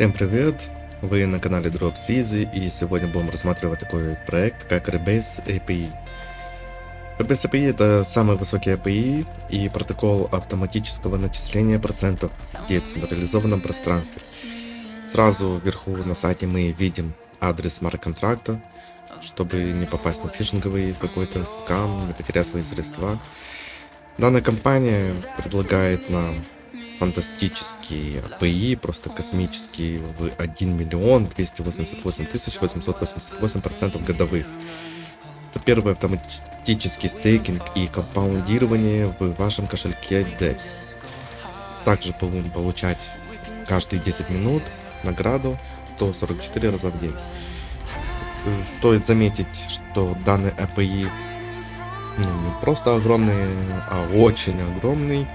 Всем привет! Вы на канале Drops Easy и сегодня будем рассматривать такой проект как Rebase API. Rebase API это самый высокий API и протокол автоматического начисления процентов в децентрализованном пространстве. Сразу вверху на сайте мы видим адрес смарт-контракта, чтобы не попасть на фишинговый какой-то скам, не потерять свои средства. Данная компания предлагает нам фантастические API, просто космические, в 1 миллион 288 тысяч 888 процентов годовых. Это первый автоматический стейкинг и компаундирование в вашем кошельке DEX. Также будем получать каждые 10 минут награду 144 раза в день. Стоит заметить, что данный API ну, не просто огромный, а очень огромный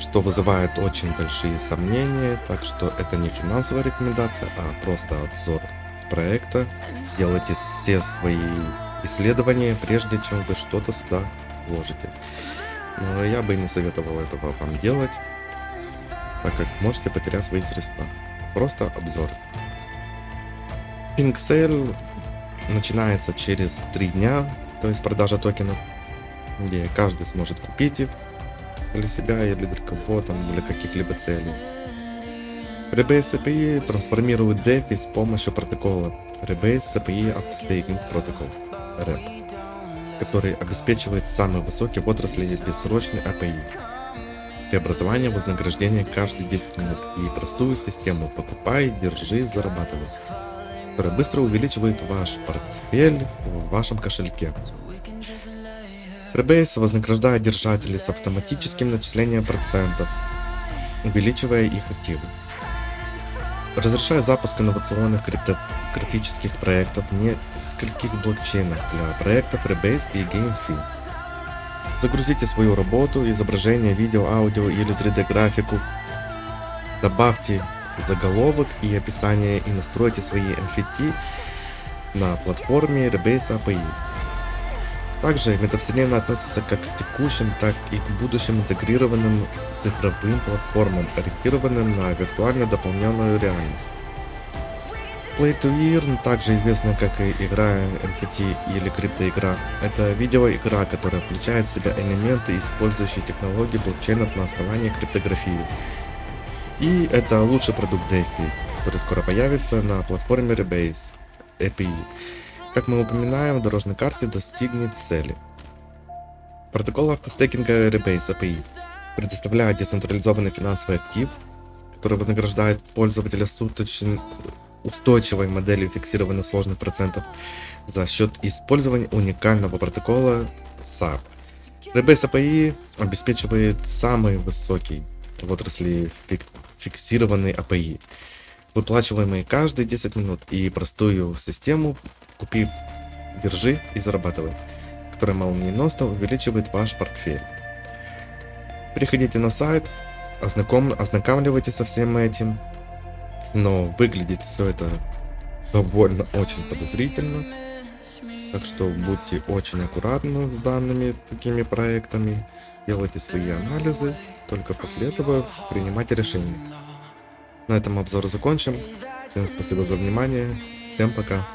что вызывает очень большие сомнения, так что это не финансовая рекомендация, а просто обзор проекта. Делайте все свои исследования, прежде чем вы что-то сюда вложите. Но я бы не советовал этого вам делать, так как можете потерять свои средства. Просто обзор. Sale начинается через 3 дня, то есть продажа токенов, где каждый сможет купить их для себя или для кого-то, для каких-либо целей. Rebase API трансформирует DeFi с помощью протокола Rebase API Autostaking Protocol REP, который обеспечивает самый высокий в отрасли бессрочный API, преобразование вознаграждения каждые 10 минут и простую систему «покупай, держи, зарабатывай», которая быстро увеличивает ваш портфель в вашем кошельке. Rebase вознаграждает держателей с автоматическим начислением процентов, увеличивая их активы. Разрешает запуск инновационных криптографических проектов в нескольких блокчейнах для проектов Rebase и GameFi. Загрузите свою работу, изображение, видео, аудио или 3D графику. Добавьте заголовок и описание и настройте свои NFT на платформе Rebase API. Также метавселенная относится как к текущим, так и к будущим интегрированным цифровым платформам, ориентированным на виртуально дополненную реальность. Play to Earn, также известна как и игра NFT или криптоигра, это видеоигра, которая включает в себя элементы, использующие технологии блокчейнов на основании криптографии. И это лучший продукт DeFi, который скоро появится на платформе Rebase API как мы упоминаем, в дорожной карте достигнет цели. Протокол автостейкинга Rebase API предоставляет децентрализованный финансовый актив, который вознаграждает пользователя суточной устойчивой моделью фиксированных сложных процентов за счет использования уникального протокола SAP. Rebase API обеспечивает самый высокий в отрасли фиксированный API, выплачиваемый каждые 10 минут и простую систему Купи, держи и зарабатывай, которая молниеносно увеличивает ваш портфель. Переходите на сайт, ознаком... ознакомливайтесь со всем этим, но выглядит все это довольно очень подозрительно. Так что будьте очень аккуратны с данными такими проектами, делайте свои анализы, только после этого принимайте решения. На этом обзор закончим. Всем спасибо за внимание, всем пока.